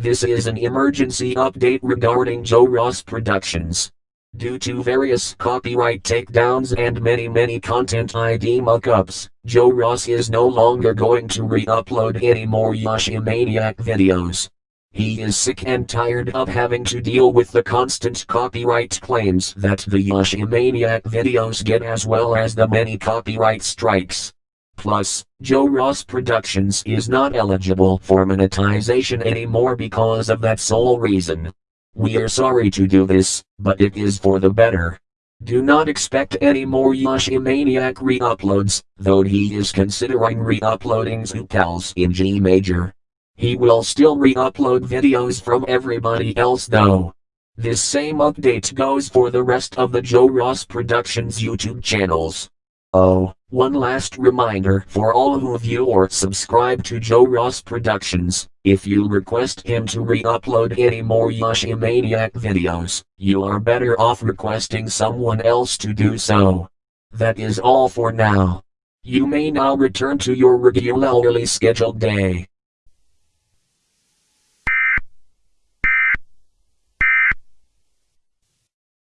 This is an emergency update regarding Joe Ross Productions. Due to various copyright takedowns and many many content ID muckups, Joe Ross is no longer going to re-upload any more Yoshimaniac videos. He is sick and tired of having to deal with the constant copyright claims that the Yoshimaniac videos get as well as the many copyright strikes. Plus, Joe Ross Productions is not eligible for monetization anymore because of that sole reason. We are sorry to do this, but it is for the better. Do not expect any more Yoshimaniac re-uploads, though he is considering re-uploading Zoopals in G major. He will still re-upload videos from everybody else though. This same update goes for the rest of the Joe Ross Productions YouTube channels. Oh, one last reminder for all who view or subscribe to Joe Ross Productions, if you request him to re-upload any more Yoshimaniac videos, you are better off requesting someone else to do so. That is all for now. You may now return to your regularly scheduled day.